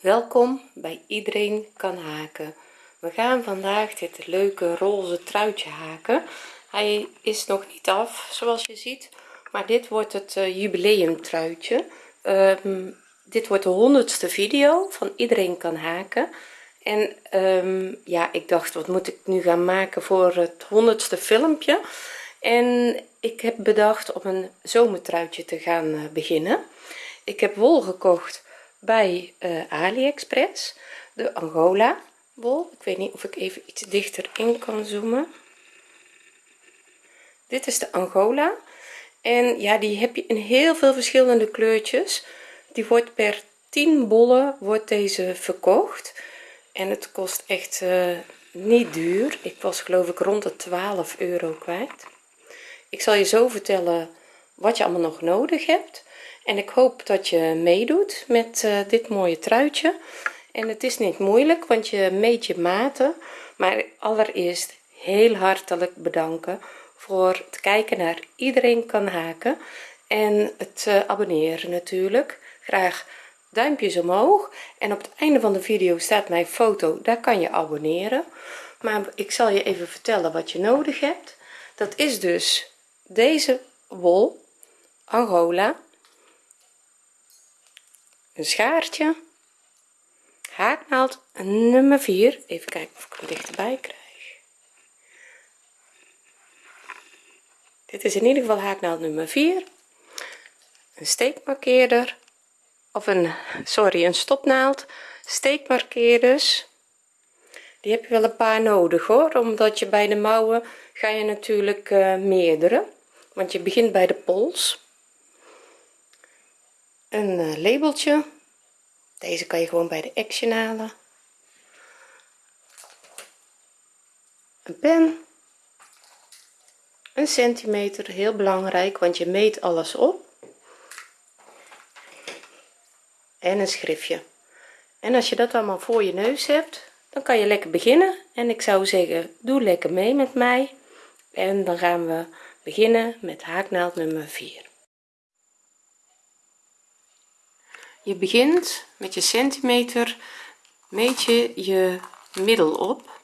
welkom bij iedereen kan haken. We gaan vandaag dit leuke roze truitje haken. Hij is nog niet af zoals je ziet maar dit wordt het uh, jubileum truitje. Um, dit wordt de honderdste video van iedereen kan haken. En um, ja ik dacht wat moet ik nu gaan maken voor het honderdste filmpje? En ik heb bedacht om een zomertruitje te gaan uh, beginnen. Ik heb wol gekocht bij uh, aliexpress de angola wol ik weet niet of ik even iets dichter in kan zoomen. Dit is de angola. En ja die heb je in heel veel verschillende kleurtjes. Die wordt per 10 bollen wordt deze verkocht. En het kost echt uh, niet duur. Ik was geloof ik rond de 12 euro kwijt. Ik zal je zo vertellen wat je allemaal nog nodig hebt en ik hoop dat je meedoet met uh, dit mooie truitje. En het is niet moeilijk want je meet je maten maar allereerst heel hartelijk bedanken voor het kijken naar iedereen kan haken. En het uh, abonneren natuurlijk. Graag duimpjes omhoog. En op het einde van de video staat mijn foto. Daar kan je abonneren. Maar ik zal je even vertellen wat je nodig hebt. Dat is dus deze wol angola een schaartje. Haaknaald. Nummer 4 even kijken of ik hem dichterbij krijg. Dit is in ieder geval haaknaald nummer 4 een steekmarkeerder. Of een sorry een stopnaald. Steekmarkeerders. Die heb je wel een paar nodig hoor. Omdat je bij de mouwen ga je natuurlijk uh, meerdere want je begint bij de pols een uh, labeltje. Deze kan je gewoon bij de action halen. Een pen. Een centimeter heel belangrijk want je meet alles op. En een schriftje. En als je dat allemaal voor je neus hebt dan kan je lekker beginnen. En ik zou zeggen doe lekker mee met mij. En dan gaan we beginnen met haaknaald nummer 4 je begint met je centimeter meet je je middel op.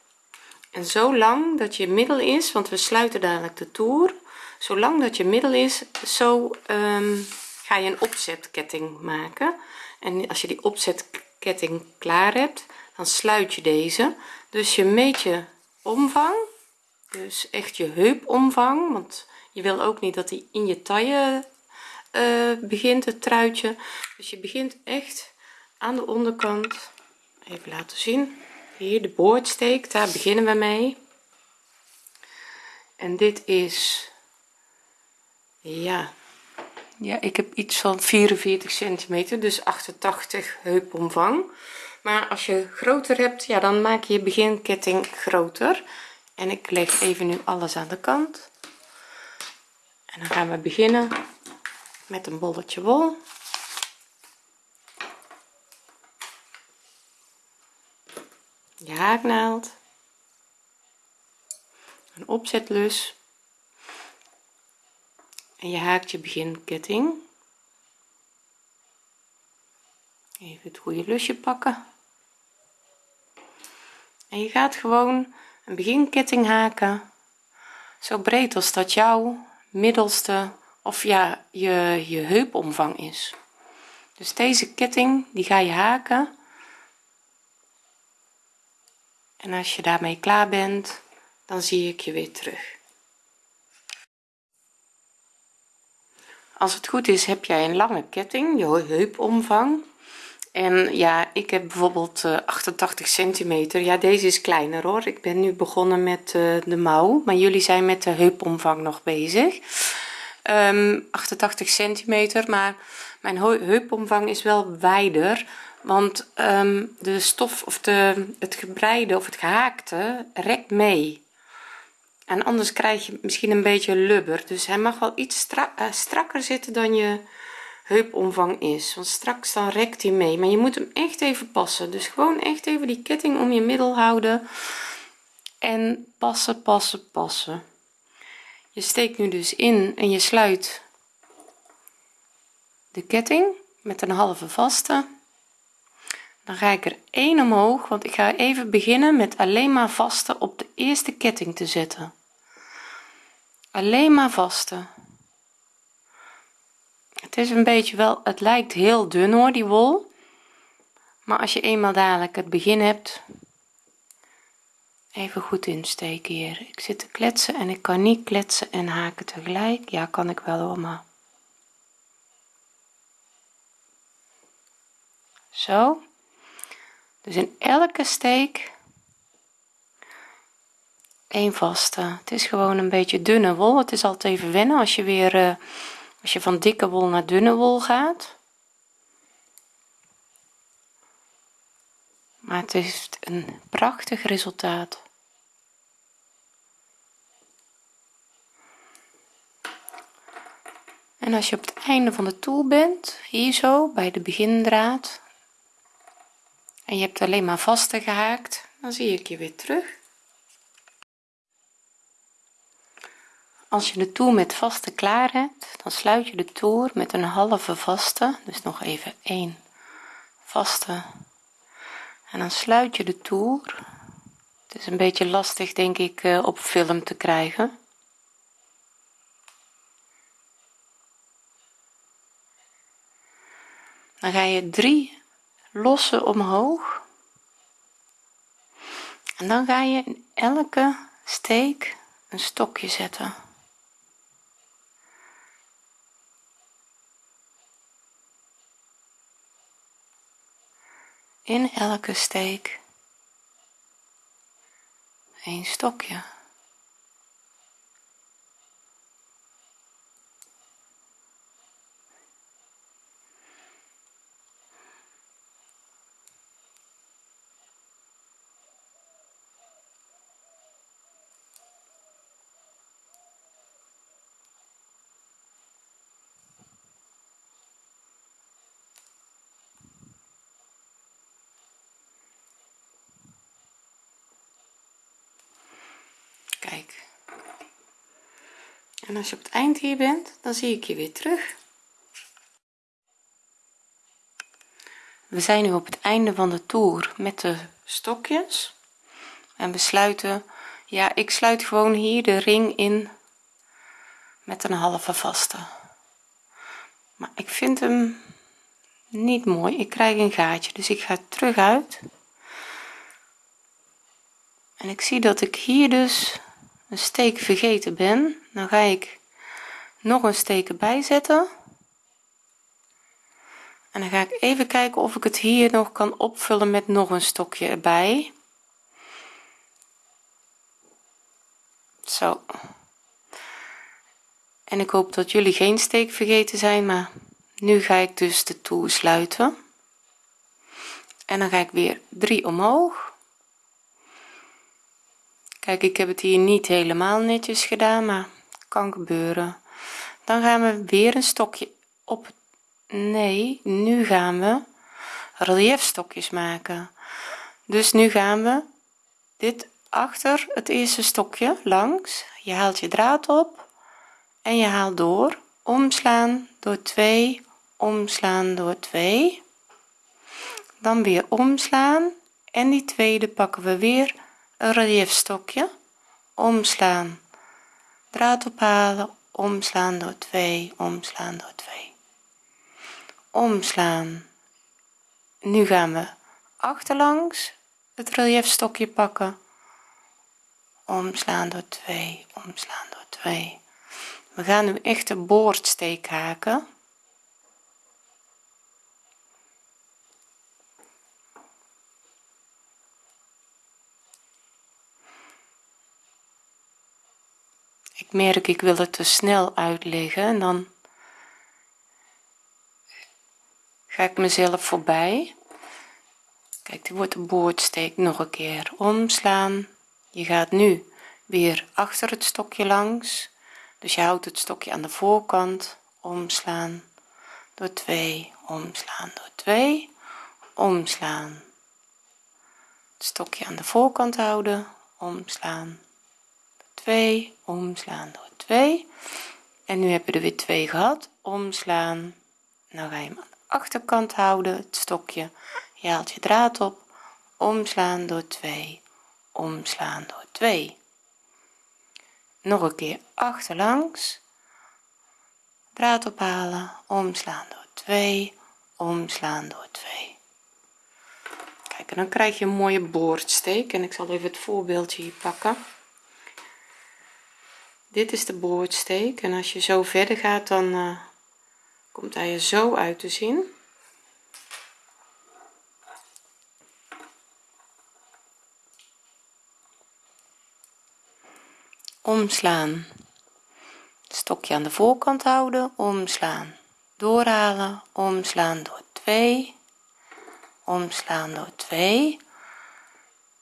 En zo lang dat je middel is want we sluiten dadelijk de toer zolang dat je middel is zo um, ga je een opzetketting maken. En als je die opzetketting klaar hebt dan sluit je deze. Dus je meet je omvang dus echt je heupomvang want je wil ook niet dat die in je taille uh, begint het truitje. Dus je begint echt aan de onderkant. Even laten zien. Hier de boordsteek daar beginnen we mee. En dit is ja. Ja ik heb iets van 44 centimeter dus 88 heupomvang. Maar als je groter hebt ja dan maak je je beginketting groter. En ik leg even nu alles aan de kant. En dan gaan we beginnen met een bolletje wol. Je haaknaald een opzetlus. En je haakt je beginketting. Even het goede lusje pakken. En je gaat gewoon een beginketting haken. Zo breed als dat jouw middelste of ja je je heupomvang is. Dus deze ketting die ga je haken. En als je daarmee klaar bent dan zie ik je weer terug. Als het goed is heb jij een lange ketting je heupomvang. En ja ik heb bijvoorbeeld 88 eh, centimeter. Ja deze is kleiner hoor. Ik ben nu begonnen met uh, de mouw. Maar jullie zijn met de heupomvang nog bezig um, ehm, 88 centimeter maar mijn heupomvang is wel wijder want um, de stof of de het gebreide of het gehaakte rekt mee. En anders krijg je misschien een beetje lubber dus hij mag wel iets strak, uh, strakker zitten dan je heupomvang is want straks dan rekt hij mee. Maar je moet hem echt even passen dus gewoon echt even die ketting om je middel houden en passen passen passen je steekt nu dus in en je sluit de ketting met een halve vaste. Dan ga ik er 1 omhoog want ik ga even beginnen met alleen maar vaste op de eerste ketting te zetten. Alleen maar vaste. Het is een beetje wel het lijkt heel dun hoor die wol. Maar als je eenmaal dadelijk het begin hebt even goed insteken hier. Ik zit te kletsen en ik kan niet kletsen en haken tegelijk. Ja kan ik wel hoor maar zo. Dus in elke steek een vaste. Het is gewoon een beetje dunne wol. Het is altijd even wennen als je weer uh, als je van dikke wol naar dunne wol gaat. Maar het is een prachtig resultaat en als je op het einde van de toer bent hier zo bij de begindraad en je hebt alleen maar vaste gehaakt dan zie ik je weer terug. Als je de toer met vaste klaar hebt dan sluit je de toer met een halve vaste dus nog even één vaste. En dan sluit je de toer. Het is een beetje lastig denk ik eh, op film te krijgen dan ga je drie losse omhoog. En dan ga je in elke steek een stokje zetten. In elke steek. Een stokje kijk als je op het eind hier bent dan zie ik je weer terug. We zijn nu op het einde van de toer met de stokjes. En we sluiten ja ik sluit gewoon hier de ring in met een halve vaste. Maar ik vind hem niet mooi. Ik krijg een gaatje dus ik ga terug uit. En ik zie dat ik hier dus een steek vergeten ben dan ga ik nog een steek erbij zetten. En dan ga ik even kijken of ik het hier nog kan opvullen met nog een stokje erbij. Zo. En ik hoop dat jullie geen steek vergeten zijn maar nu ga ik dus de toer sluiten. En dan ga ik weer 3 omhoog. Kijk ik heb het hier niet helemaal netjes gedaan maar gebeuren. Dan gaan we weer een stokje op nee nu gaan we relief stokjes maken. Dus nu gaan we dit achter het eerste stokje langs. Je haalt je draad op en je haalt door. Omslaan door 2 omslaan door 2 dan weer omslaan en die tweede pakken we weer een relief stokje omslaan draad ophalen omslaan door 2 omslaan door 2 omslaan. Nu gaan we achterlangs het relief stokje pakken. Omslaan door 2 omslaan door 2 we gaan nu echt de boordsteek haken ik merk ik wil het te snel uitleggen en dan ga ik mezelf voorbij. Kijk die wordt de boordsteek nog een keer omslaan. Je gaat nu weer achter het stokje langs. Dus je houdt het stokje aan de voorkant omslaan. Door 2 omslaan. Door 2 omslaan. Het stokje aan de voorkant houden omslaan 2 omslaan door 2 en nu hebben we er weer 2 gehad. Omslaan nou ga je hem aan de achterkant houden. Het stokje je haalt je draad op. Omslaan door 2 omslaan door 2 nog een keer achterlangs. Draad ophalen omslaan door 2 omslaan door 2 kijk en dan krijg je een mooie boordsteek. En ik zal even het voorbeeldje hier pakken dit is de boordsteek. En als je zo verder gaat dan uh, komt hij er zo uit te zien. Omslaan. Stokje aan de voorkant houden. Omslaan. Doorhalen. Omslaan door 2 omslaan door 2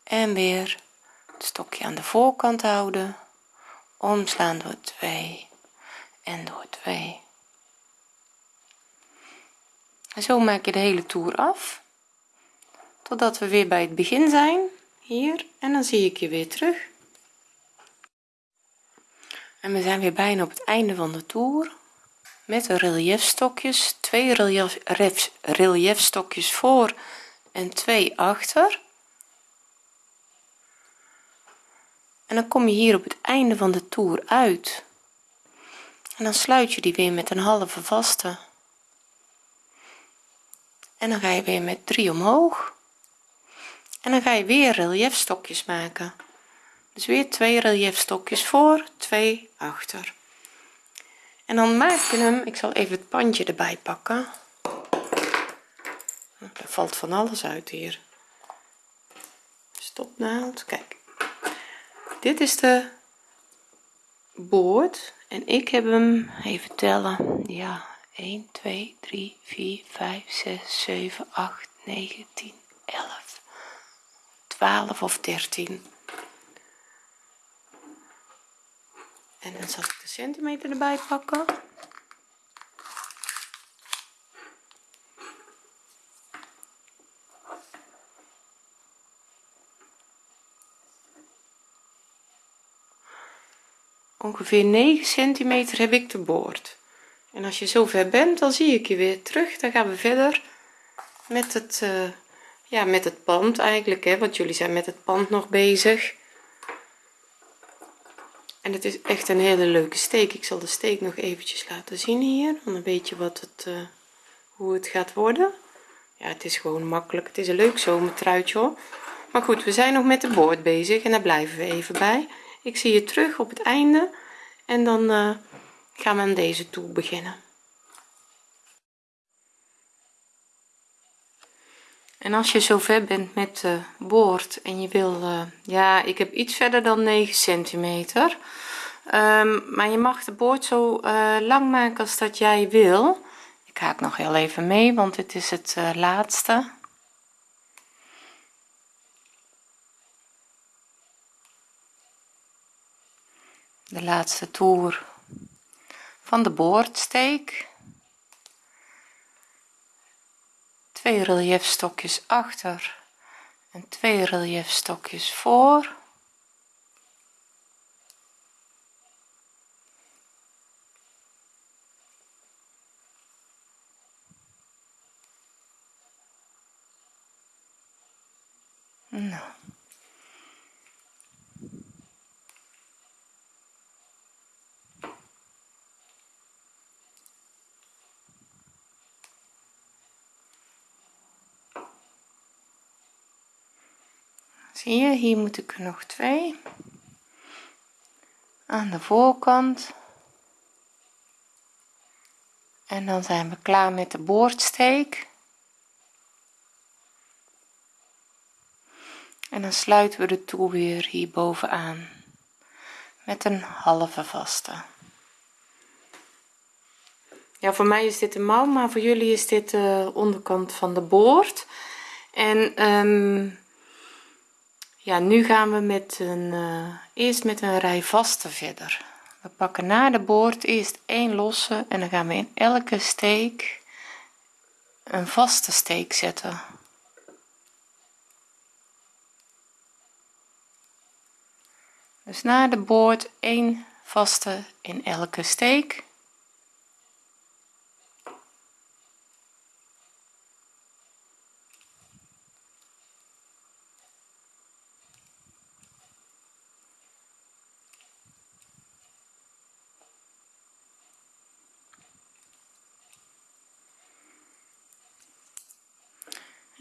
en weer het stokje aan de voorkant houden omslaan door 2 en door 2 en zo maak je de hele toer af totdat we weer bij het begin zijn hier. En dan zie ik je weer terug. En we zijn weer bijna op het einde van de toer. Met de reliefstokjes twee relief, reliefstokjes voor en twee achter en dan kom je hier op het einde van de toer uit. En dan sluit je die weer met een halve vaste. En dan ga je weer met 3 omhoog. En dan ga je weer reliefstokjes maken. Dus weer twee reliefstokjes voor twee achter. En dan maak je hem ik zal even het pandje erbij pakken. Er valt van alles uit hier. Stopnaald kijk dit is de boord en ik heb hem even tellen ja 1 2 3 4 5 6 7 8 9 10 11 12 of 13 en dan zal ik de centimeter erbij pakken ongeveer 9 centimeter heb ik de boord. En als je zo ver bent dan zie ik je weer terug. Dan gaan we verder met het uh, ja met het pand eigenlijk hè want jullie zijn met het pand nog bezig. En het is echt een hele leuke steek. Ik zal de steek nog eventjes laten zien hier dan weet je wat het uh, hoe het gaat worden. Ja het is gewoon makkelijk. Het is een leuk zomertruitje hoor. Maar goed we zijn nog met de boord bezig en daar blijven we even bij ik zie je terug op het einde en dan uh, gaan we aan deze toer beginnen. En als je zo ver bent met de boord en je wil uh, ja ik heb iets verder dan 9 centimeter. Um, maar je mag de boord zo lang maken als dat jij wil. Ik haak nog heel even mee want dit is het laatste de laatste toer van de boordsteek. Twee reliefstokjes achter en twee reliefstokjes voor. Nou zie je hier moet ik er nog twee. Aan de voorkant. En dan zijn we klaar met de boordsteek. En dan sluiten we de toer weer hier bovenaan met een halve vaste. Ja voor mij is dit de mouw maar voor jullie is dit de onderkant van de boord. En um, ja nu gaan we met een uh, eerst met een rij vaste verder. We pakken na de boord eerst één losse en dan gaan we in elke steek een vaste steek zetten. Dus na de boord één vaste in elke steek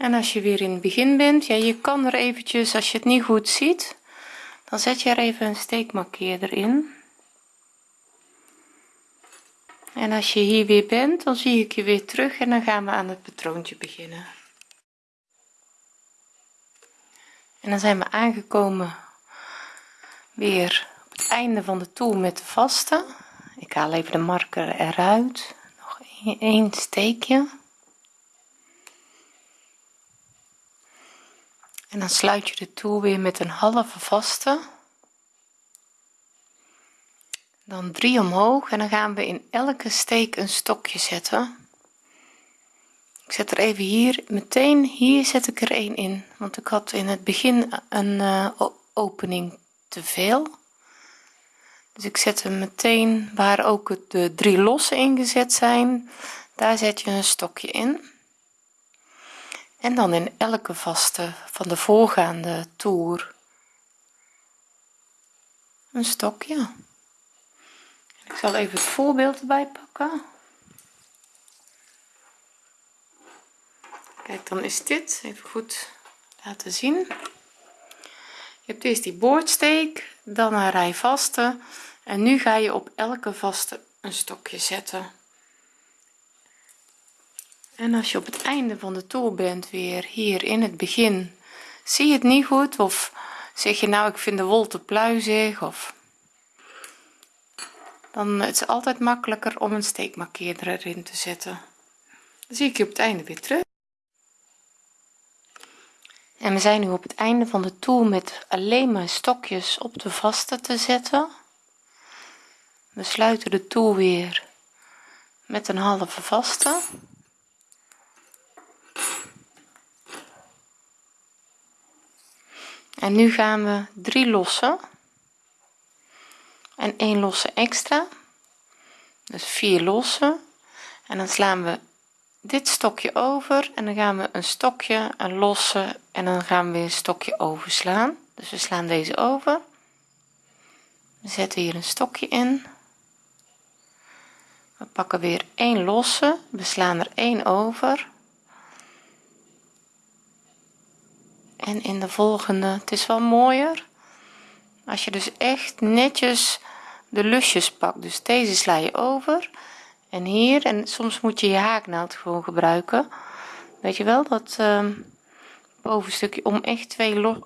en als je weer in het begin bent ja je kan er eventjes als je het niet goed ziet dan zet je er even een steekmarkeerder in. En als je hier weer bent dan zie ik je weer terug en dan gaan we aan het patroontje beginnen. En dan zijn we aangekomen weer op het einde van de toer met de vaste. Ik haal even de marker eruit. Nog één steekje en dan sluit je de toer weer met een halve vaste. Dan drie omhoog en dan gaan we in elke steek een stokje zetten. Ik zet er even hier meteen hier zet ik er een in want ik had in het begin een uh, opening te veel. Dus ik zet hem meteen waar ook de drie losse ingezet zijn daar zet je een stokje in en dan in elke vaste van de voorgaande toer. Een stokje. Ik zal even het voorbeeld erbij pakken. Kijk dan is dit even goed laten zien. Je hebt eerst die boordsteek dan een rij vaste. En nu ga je op elke vaste een stokje zetten en als je op het einde van de toer bent weer hier in het begin zie je het niet goed? Of zeg je nou ik vind de wol te pluizig? Of dan is het altijd makkelijker om een steekmarkeerder erin te zetten. Dan zie ik je op het einde weer terug. En we zijn nu op het einde van de toer met alleen maar stokjes op de vaste te zetten. We sluiten de toer weer met een halve vaste en nu gaan we drie lossen. En één losse extra. Dus vier losse en dan slaan we dit stokje over. En dan gaan we een stokje een losse en dan gaan we weer een stokje overslaan. Dus we slaan deze over. We zetten hier een stokje in. We pakken weer één losse. We slaan er één over en in de volgende. Het is wel mooier als je dus echt netjes de lusjes pakt. Dus deze sla je over en hier. En soms moet je je haaknaald gewoon gebruiken. Weet je wel dat uh, bovenstukje om echt twee,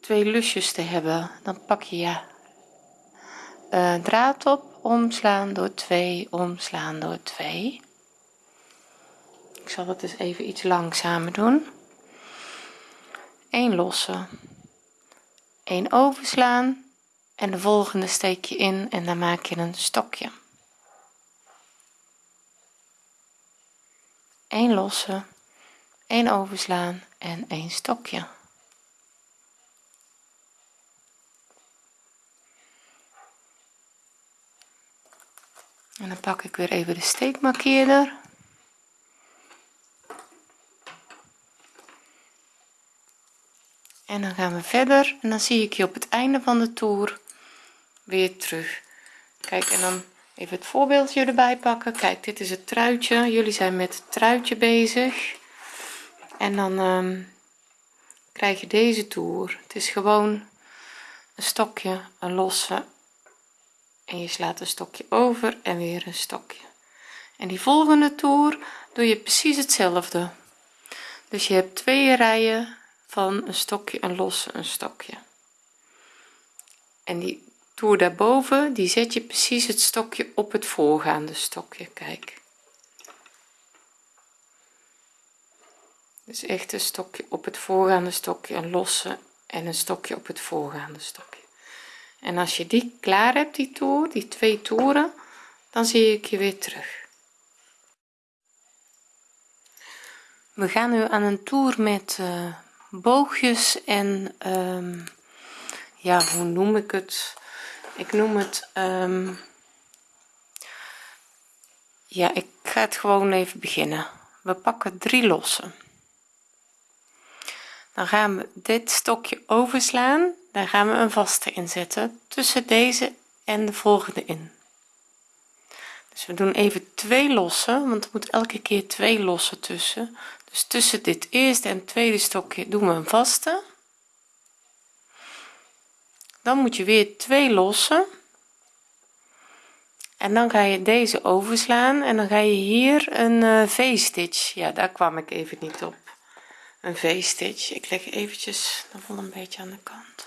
twee lusjes te hebben. Dan pak je ja uh, draad op omslaan door 2 omslaan door 2 ik zal dat dus even iets langzamer doen 1 losse 1 overslaan en de volgende steek je in en dan maak je een stokje. 1 losse 1 overslaan en 1 stokje. En dan pak ik weer even de steekmarkeerder en dan gaan we verder en dan zie ik je op het einde van de toer weer terug. Kijk en dan even het voorbeeldje erbij pakken. Kijk dit is het truitje. Jullie zijn met het truitje bezig. En dan um, krijg je deze toer. Het is gewoon een stokje een losse. En je slaat een stokje over en weer een stokje. En die volgende toer doe je precies hetzelfde. Dus je hebt twee rijen van een stokje een losse een stokje. En die toer daarboven die zet je precies het stokje op het voorgaande stokje kijk. Dus echt een stokje op het voorgaande stokje een losse en een stokje op het voorgaande stokje. En als je die klaar hebt die toer die twee toeren dan zie ik je weer terug. We gaan nu aan een toer met uh, boogjes en um, ja hoe noem ik het? Ik noem het um, ja ik ga het gewoon even beginnen. We pakken drie lossen. Dan gaan we dit stokje overslaan. Daar gaan we een vaste inzetten tussen deze en de volgende in. Dus we doen even twee lossen want er moet elke keer twee lossen tussen dus tussen dit eerste en tweede stokje doen we een vaste. Dan moet je weer twee lossen. En dan ga je deze overslaan en dan ga je hier een uh, v-stitch. Ja daar kwam ik even niet op. Een v-stitch. Ik leg eventjes de vol een beetje aan de kant.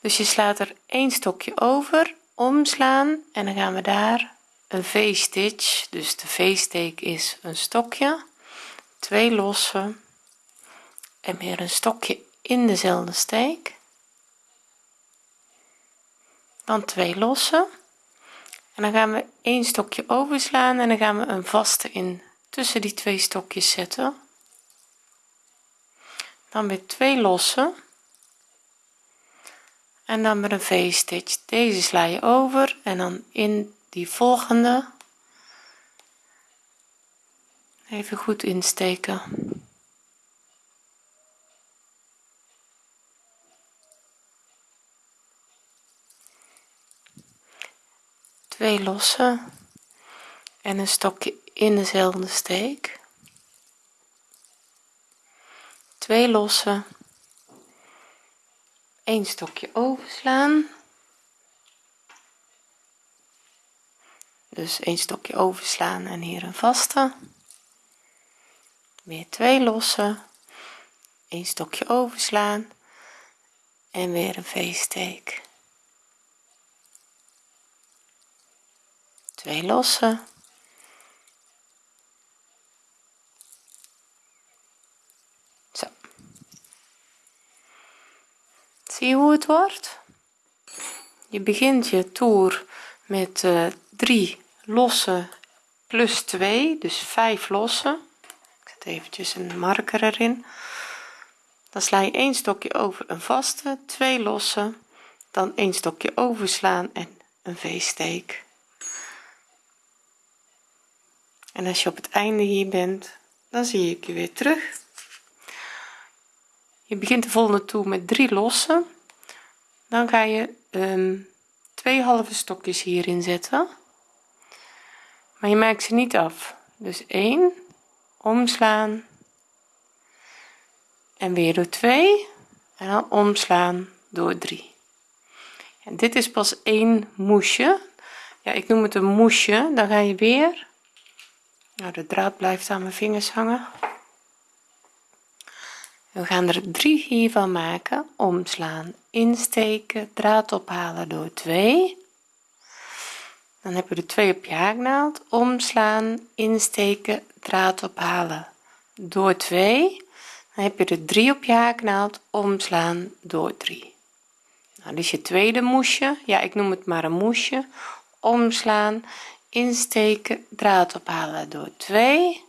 Dus je slaat er één stokje over omslaan en dan gaan we daar een v-stitch dus de v-steek is een stokje twee losse en weer een stokje in dezelfde steek. Dan twee losse. En dan gaan we een stokje overslaan en dan gaan we een vaste in tussen die twee stokjes zetten. Dan weer twee losse. En dan met een v-stitch. Deze sla je over en dan in die volgende. Even goed insteken. Twee losse en een stokje in dezelfde steek. Twee losse een stokje overslaan dus een stokje overslaan en hier een vaste. Weer twee lossen. Een stokje overslaan. En weer een v-steek. Twee lossen. Zo. Zie je hoe het wordt? Je begint je toer met eh, 3 lossen plus 2 dus 5 lossen. Ik zet eventjes een marker erin. Dan sla je een stokje over een vaste 2 lossen. Dan een stokje overslaan en een v-steek. En als je op het einde hier bent dan zie ik je weer terug. Je begint de volgende toer met 3 lossen. Dan ga je um, twee halve stokjes hierin zetten maar je maakt ze niet af. Dus 1 omslaan. En weer door 2 en dan omslaan door 3 en dit is pas één moesje. Ja ik noem het een moesje. Dan ga je weer. Nou de draad blijft aan mijn vingers hangen. We gaan er drie hiervan maken. Omslaan insteken draad ophalen door 2 dan heb je de 2 op je haaknaald omslaan insteken draad ophalen. Door 2 dan heb je de 3 op je haaknaald omslaan door 3 nou is je tweede moesje. Ja ik noem het maar een moesje. Omslaan insteken draad ophalen. Door 2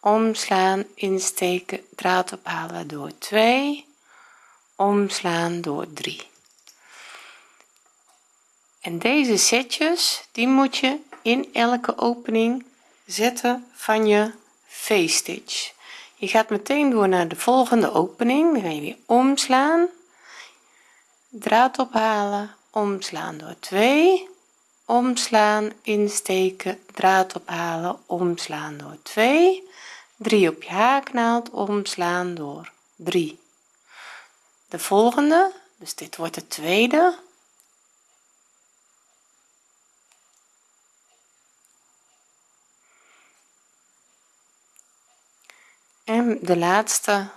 omslaan insteken draad ophalen. Door 2 omslaan door 3 en deze setjes die moet je in elke opening zetten van je v-stitch. Je gaat meteen door naar de volgende opening. Dan ga je weer omslaan. Draad ophalen omslaan door 2 omslaan insteken draad ophalen omslaan door 2 3 op je haaknaald omslaan door 3 de volgende dus dit wordt de tweede en de laatste.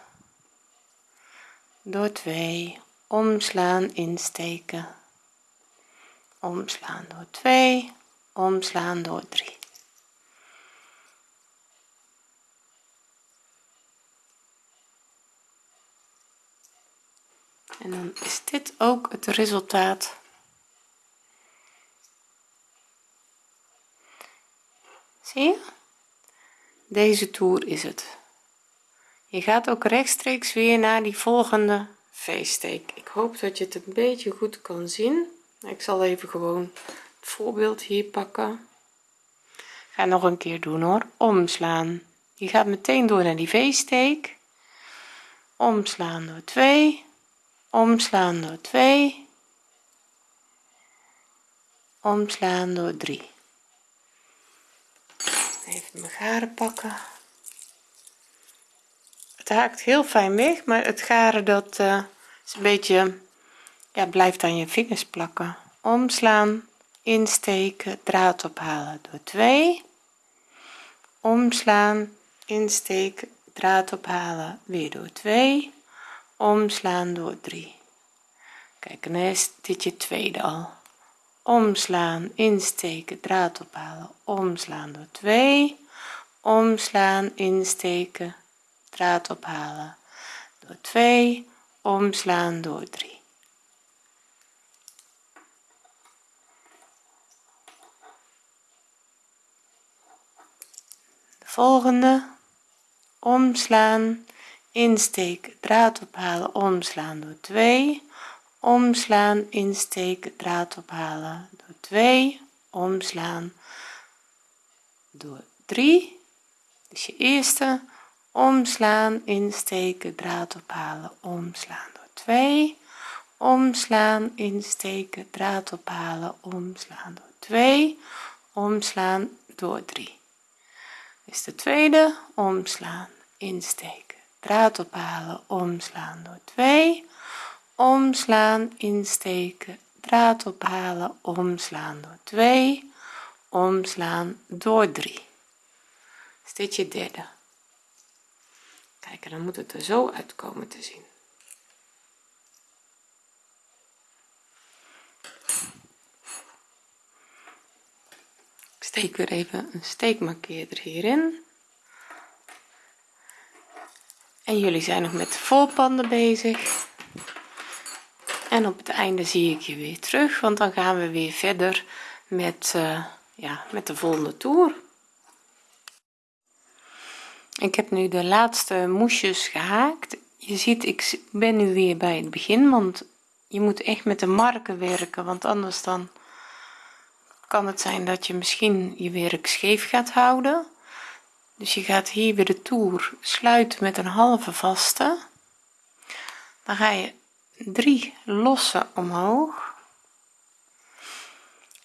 Door 2 omslaan insteken. Omslaan door 2 omslaan door 3 en dan is dit ook het resultaat. Zie je? Deze toer is het je gaat ook rechtstreeks weer naar die volgende v-steek ik hoop dat je het een beetje goed kan zien. Ik zal even gewoon het voorbeeld hier pakken. Ga nog een keer doen hoor. Omslaan. Je gaat meteen door naar die v-steek. Omslaan door 2 omslaan door 2 omslaan door 3 even mijn garen pakken het haakt heel fijn weg maar het garen dat uh, is een beetje ja blijft aan je vingers plakken. Omslaan insteken draad ophalen. Door 2 omslaan insteken draad ophalen. Weer door 2 omslaan door 3 kijk en is dit je tweede al. Omslaan insteken draad ophalen. Omslaan door 2 omslaan insteken draad ophalen. Door 2 omslaan door 3 de volgende omslaan insteken draad ophalen omslaan door 2 omslaan insteken draad ophalen door 2 omslaan door 3 dus je eerste omslaan insteken draad ophalen. Omslaan door 2 omslaan insteken draad ophalen. Omslaan door 2 omslaan door 3 is de tweede. Omslaan insteken draad ophalen. Omslaan door 2 omslaan insteken draad ophalen. Omslaan door 2 omslaan door 3 is dit je derde dan moet het er zo uitkomen te zien. Ik steek weer even een steekmarkeerder hierin. En jullie zijn nog met de voorpanden bezig. En op het einde zie ik je weer terug want dan gaan we weer verder met uh, ja met de volgende toer ik heb nu de laatste moesjes gehaakt. Je ziet ik ben nu weer bij het begin want je moet echt met de marken werken want anders dan kan het zijn dat je misschien je werk scheef gaat houden. Dus je gaat hier weer de toer sluiten met een halve vaste. Dan ga je drie losse omhoog.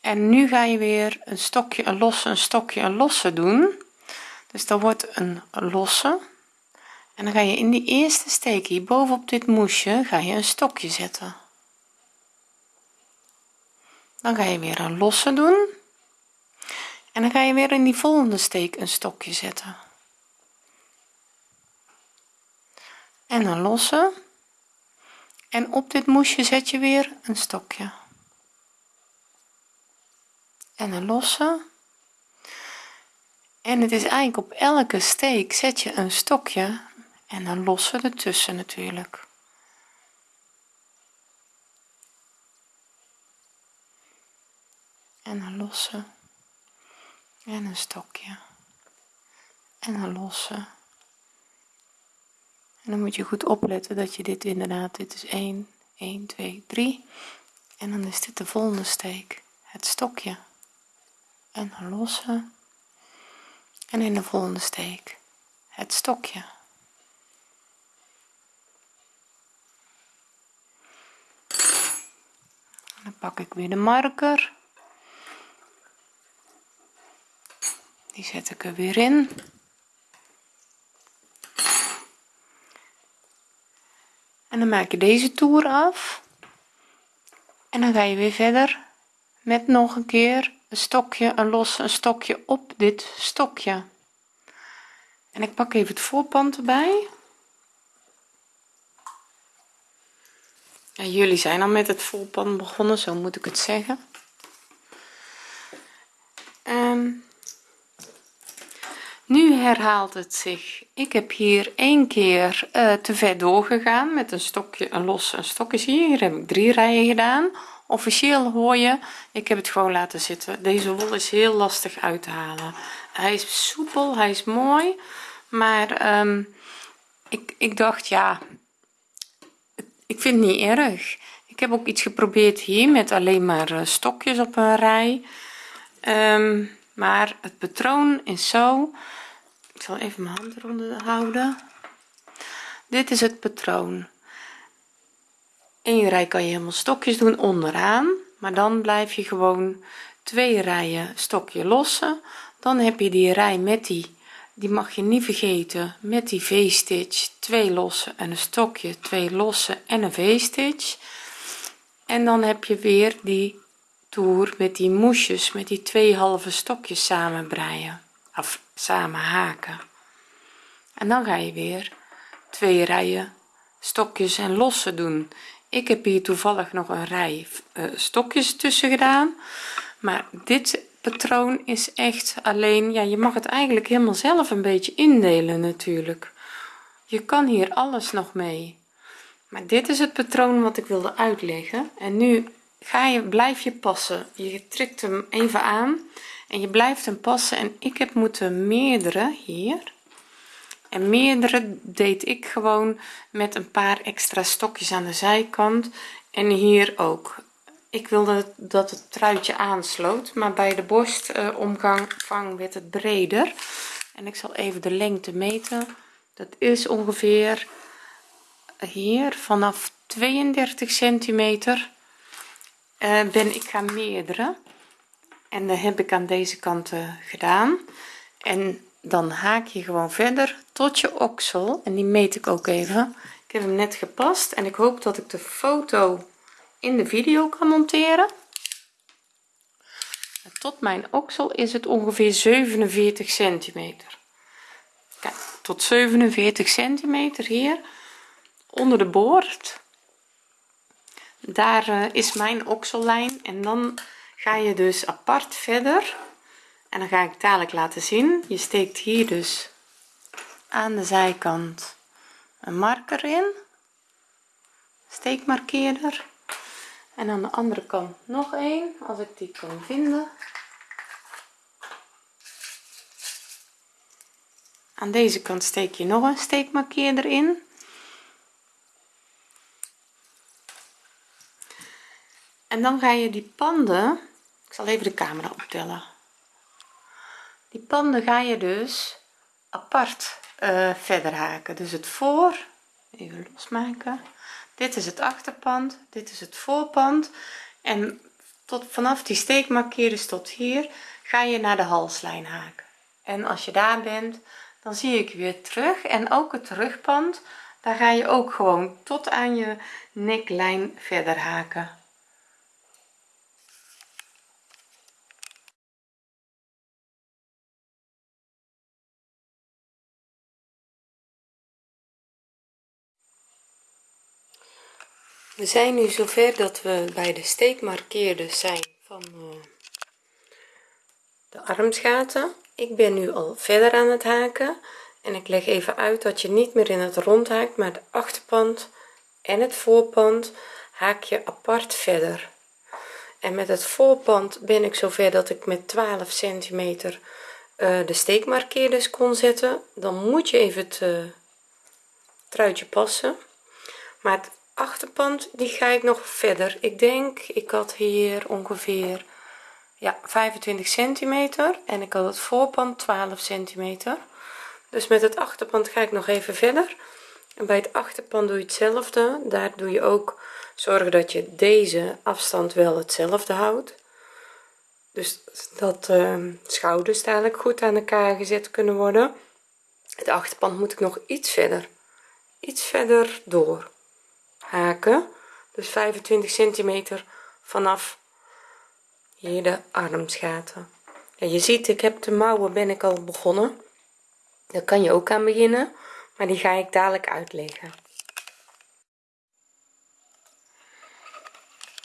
En nu ga je weer een stokje een losse een stokje een losse doen dus dan wordt een losse. En dan ga je in die eerste steek hier bovenop dit moesje ga je een stokje zetten. Dan ga je weer een losse doen. En dan ga je weer in die volgende steek een stokje zetten. En een losse. En op dit moesje zet je weer een stokje. En een losse en het is eigenlijk op elke steek zet je een stokje en een losse ertussen natuurlijk. En een losse en een stokje. En een losse en dan moet je goed opletten dat je dit inderdaad dit is 1 1 2 3 en dan is dit de volgende steek het stokje. En een losse en in de volgende steek het stokje. Dan pak ik weer de marker. Die zet ik er weer in. En dan maak je deze toer af. En dan ga je weer verder met nog een keer een stokje een los een stokje op dit stokje. En ik pak even het voorpand erbij. Ja, jullie zijn al met het voorpand begonnen zo moet ik het zeggen. Um, nu herhaalt het zich. Ik heb hier één keer uh, te ver doorgegaan met een stokje een los een stokje. Zie hier heb ik drie rijen gedaan officieel hoor je ik heb het gewoon laten zitten. Deze wol is heel lastig uit te halen. Hij is soepel hij is mooi maar um, ik, ik dacht ja ik vind het niet erg. Ik heb ook iets geprobeerd hier met alleen maar eh, stokjes op een rij. Um, maar het patroon is zo. Ik zal even mijn hand eronder houden. Dit is het patroon Eén rij kan je helemaal stokjes doen onderaan maar dan blijf je gewoon twee rijen stokje lossen. Dan heb je die rij met die die mag je niet vergeten met die v-stitch twee losse en een stokje twee losse en een v-stitch. En dan heb je weer die toer met die moesjes met die twee halve stokjes samen breien of samen haken en dan ga je weer twee rijen stokjes en lossen doen ik heb hier toevallig nog een rij uh, stokjes tussen gedaan maar dit patroon is echt alleen ja je mag het eigenlijk helemaal zelf een beetje indelen natuurlijk. Je kan hier alles nog mee. Maar dit is het patroon wat ik wilde uitleggen. En nu ga je blijf je passen. Je trekt hem even aan en je blijft hem passen. En ik heb moeten meerdere hier en meerdere deed ik gewoon met een paar extra stokjes aan de zijkant en hier ook. Ik wilde dat het truitje aansloot maar bij de borstomgang werd het breder. En ik zal even de lengte meten. Dat is ongeveer hier vanaf 32 centimeter uh, ben ik gaan meerdere en dat heb ik aan deze kant gedaan. En dan haak je gewoon verder tot je oksel. En die meet ik ook even. Ik heb hem net gepast en ik hoop dat ik de foto in de video kan monteren. Tot mijn oksel is het ongeveer 47 centimeter. Kijk tot 47 centimeter hier onder de boord. Daar uh, is mijn oksellijn en dan ga je dus apart verder en dan ga ik dadelijk laten zien. Je steekt hier dus aan de zijkant een marker in. Steekmarkeerder. En aan de andere kant nog een als ik die kan vinden. Aan deze kant steek je nog een steekmarkeerder in. En dan ga je die panden ik zal even de camera optellen die panden ga je dus apart uh, verder haken. Dus het voor even losmaken. Dit is het achterpand dit is het voorpand. En tot vanaf die steekmarkeerders tot hier ga je naar de halslijn haken. En als je daar bent dan zie ik weer terug. En ook het rugpand daar ga je ook gewoon tot aan je neklijn verder haken we zijn nu zover dat we bij de steekmarkeerders zijn van uh, de armsgaten. Ik ben nu al verder aan het haken en ik leg even uit dat je niet meer in het rond haakt maar de achterpand en het voorpand haak je apart verder. En met het voorpand ben ik zover dat ik met 12 centimeter uh, de steekmarkeerders kon zetten. Dan moet je even het uh, truitje passen. Maar achterpand die ga ik nog verder. Ik denk ik had hier ongeveer ja 25 centimeter en ik had het voorpand 12 centimeter. Dus met het achterpand ga ik nog even verder. En bij het achterpand doe je hetzelfde. Daar doe je ook zorgen dat je deze afstand wel hetzelfde houdt. Dus dat uh, schouders dadelijk goed aan elkaar gezet kunnen worden. Het achterpand moet ik nog iets verder iets verder door haken. Dus 25 centimeter vanaf hier de armsgaten. Ja, je ziet ik heb de mouwen ben ik al begonnen. Daar kan je ook aan beginnen maar die ga ik dadelijk uitleggen.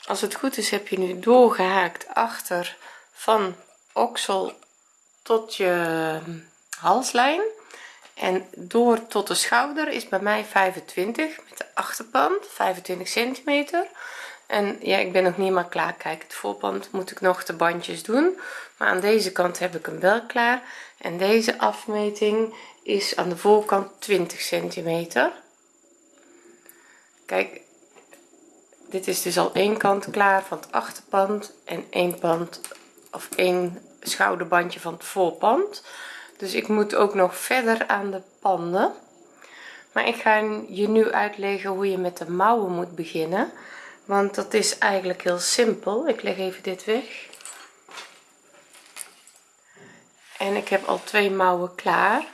Als het goed is heb je nu doorgehaakt achter van oksel tot je halslijn en door tot de schouder is bij mij 25 met de achterpand 25 centimeter. En ja ik ben nog niet maar klaar. Kijk het voorpand moet ik nog de bandjes doen. Maar aan deze kant heb ik hem wel klaar. En deze afmeting is aan de voorkant 20 centimeter. Kijk dit is dus al één kant klaar van het achterpand en één pand of één schouderbandje van het voorpand dus ik moet ook nog verder aan de panden. Maar ik ga je nu uitleggen hoe je met de mouwen moet beginnen. Want dat is eigenlijk heel simpel. Ik leg even dit weg. En ik heb al twee mouwen klaar.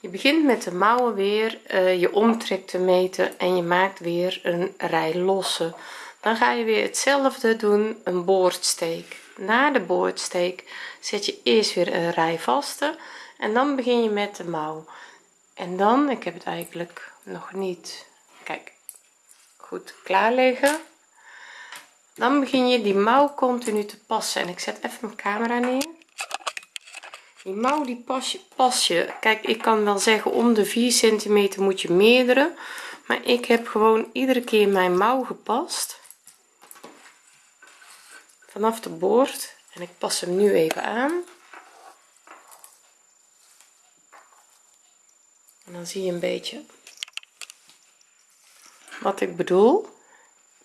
Je begint met de mouwen weer uh, je omtrek te meten en je maakt weer een rij losse dan ga je weer hetzelfde doen een boordsteek na de boordsteek zet je eerst weer een rij vaste en dan begin je met de mouw. En dan ik heb het eigenlijk nog niet kijk goed klaarleggen. Dan begin je die mouw continu te passen en ik zet even mijn camera neer. Die mouw die pas je, pas je. Kijk ik kan wel zeggen om de 4 centimeter moet je meerdere maar ik heb gewoon iedere keer mijn mouw gepast vanaf de boord en ik pas hem nu even aan. En dan zie je een beetje wat ik bedoel.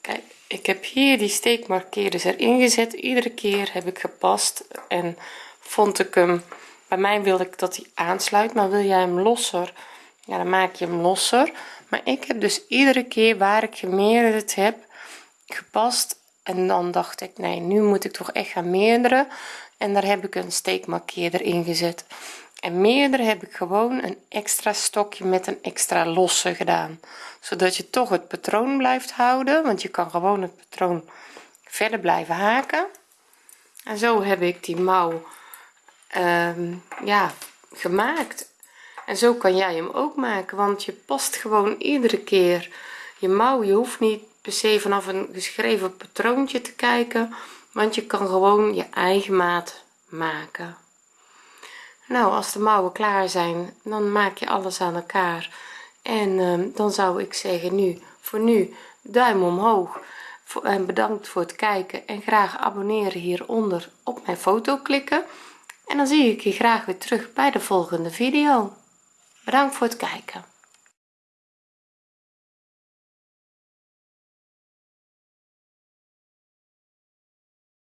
Kijk ik heb hier die steekmarkeerders erin gezet. Iedere keer heb ik gepast en vond ik hem bij mij wil ik dat hij aansluit maar wil jij hem losser? Ja dan maak je hem losser. Maar ik heb dus iedere keer waar ik gemeerderd heb gepast en dan dacht ik nee nu moet ik toch echt gaan meerderen. En daar heb ik een steekmarkeerder in gezet. En meerdere heb ik gewoon een extra stokje met een extra losse gedaan. Zodat je toch het patroon blijft houden want je kan gewoon het patroon verder blijven haken. En zo heb ik die mouw Ehm, ja gemaakt. En zo kan jij hem ook maken want je past gewoon iedere keer. Je mouw je hoeft niet per se vanaf een geschreven patroontje te kijken want je kan gewoon je eigen maat maken. Nou als de mouwen klaar zijn dan maak je alles aan elkaar. En ehm, dan zou ik zeggen nu voor nu duim omhoog. En bedankt voor het kijken. En graag abonneren hieronder op mijn foto klikken. En dan zie ik je graag weer terug bij de volgende video. Bedankt voor het kijken